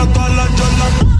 para todas las cholas.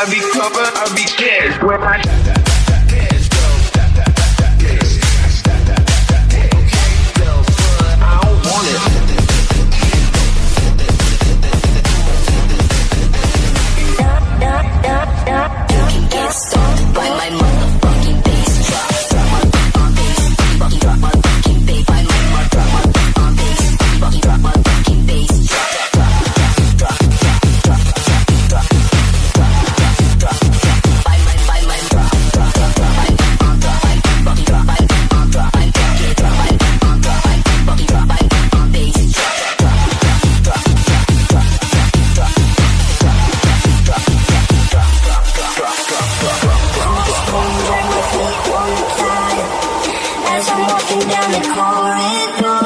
I be covered, I be cash. When I. down the corridor.